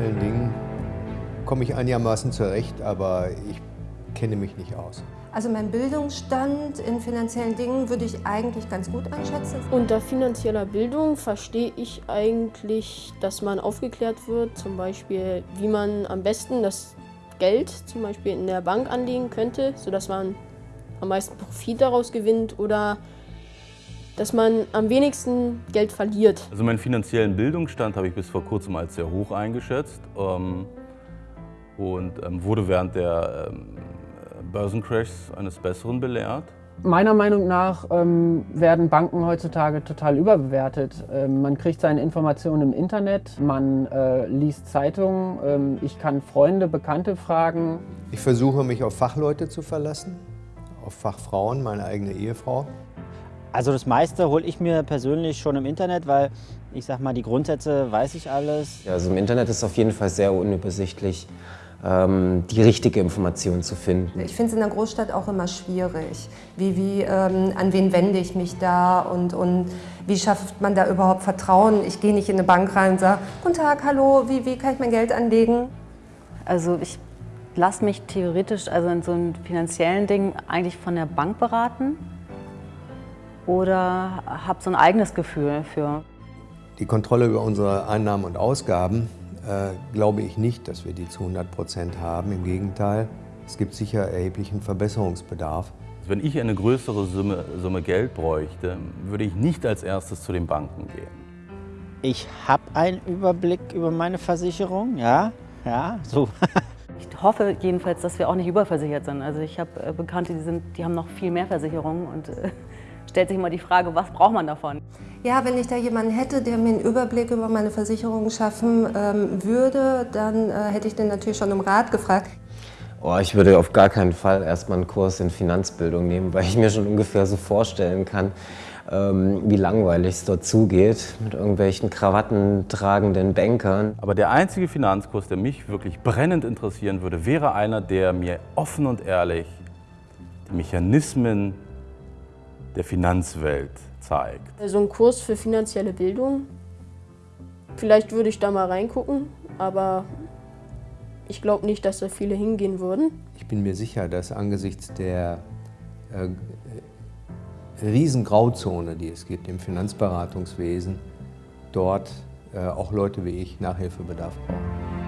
finanziellen Dingen komme ich einigermaßen zurecht, aber ich kenne mich nicht aus. Also mein Bildungsstand in finanziellen Dingen würde ich eigentlich ganz gut einschätzen. Unter finanzieller Bildung verstehe ich eigentlich, dass man aufgeklärt wird, zum Beispiel wie man am besten das Geld zum Beispiel in der Bank anlegen könnte, sodass man am meisten Profit daraus gewinnt oder dass man am wenigsten Geld verliert. Also meinen finanziellen Bildungsstand habe ich bis vor kurzem als sehr hoch eingeschätzt ähm, und ähm, wurde während der ähm, Börsencrashs eines Besseren belehrt. Meiner Meinung nach ähm, werden Banken heutzutage total überbewertet. Ähm, man kriegt seine Informationen im Internet, man äh, liest Zeitungen, ähm, ich kann Freunde, Bekannte fragen. Ich versuche mich auf Fachleute zu verlassen, auf Fachfrauen, meine eigene Ehefrau. Also das meiste hole ich mir persönlich schon im Internet, weil ich sag mal, die Grundsätze weiß ich alles. Ja, also im Internet ist auf jeden Fall sehr unübersichtlich ähm, die richtige Information zu finden. Ich finde es in der Großstadt auch immer schwierig. Wie, wie, ähm, an wen wende ich mich da und, und wie schafft man da überhaupt Vertrauen? Ich gehe nicht in eine Bank rein und sage, guten Tag, hallo, wie, wie kann ich mein Geld anlegen? Also ich lasse mich theoretisch, also in so einem finanziellen Ding, eigentlich von der Bank beraten oder habe so ein eigenes Gefühl für. Die Kontrolle über unsere Einnahmen und Ausgaben äh, glaube ich nicht, dass wir die zu 100 Prozent haben. Im Gegenteil, es gibt sicher erheblichen Verbesserungsbedarf. Wenn ich eine größere Summe, Summe Geld bräuchte, würde ich nicht als erstes zu den Banken gehen. Ich habe einen Überblick über meine Versicherung, ja, ja, so. ich hoffe jedenfalls, dass wir auch nicht überversichert sind. Also ich habe äh, Bekannte, die, sind, die haben noch viel mehr Versicherungen und äh, stellt sich immer die Frage, was braucht man davon? Ja, wenn ich da jemanden hätte, der mir einen Überblick über meine Versicherungen schaffen ähm, würde, dann äh, hätte ich den natürlich schon um Rat gefragt. Oh, ich würde auf gar keinen Fall erstmal einen Kurs in Finanzbildung nehmen, weil ich mir schon ungefähr so vorstellen kann, ähm, wie langweilig es dort zugeht mit irgendwelchen Krawatten tragenden Bankern. Aber der einzige Finanzkurs, der mich wirklich brennend interessieren würde, wäre einer, der mir offen und ehrlich die Mechanismen der Finanzwelt zeigt. So also ein Kurs für finanzielle Bildung. Vielleicht würde ich da mal reingucken, aber ich glaube nicht, dass da viele hingehen würden. Ich bin mir sicher, dass angesichts der äh, riesen Grauzone, die es gibt im Finanzberatungswesen, dort äh, auch Leute wie ich Nachhilfebedarf brauchen.